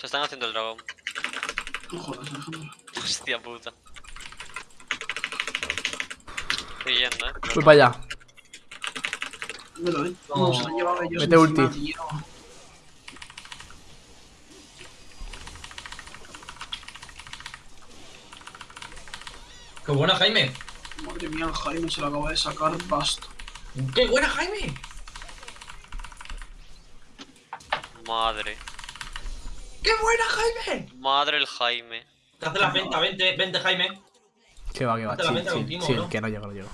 Se están haciendo el dragón. No jodas, Alejandro. Hostia puta. Estoy yendo, eh. Voy para allá. Me lo, eh. No. No, se lo han llevado ellos. Mete encima, ulti. tío. ¡Qué buena, Jaime! Madre mía, Jaime se lo acaba de sacar basto. ¡Qué buena, Jaime! Madre. ¡Qué buena, Jaime! Madre el Jaime. Te hace la venta, vente, vente, Jaime. Que va, que va. Con Timo, sí, ¿no? que no llego, no llego.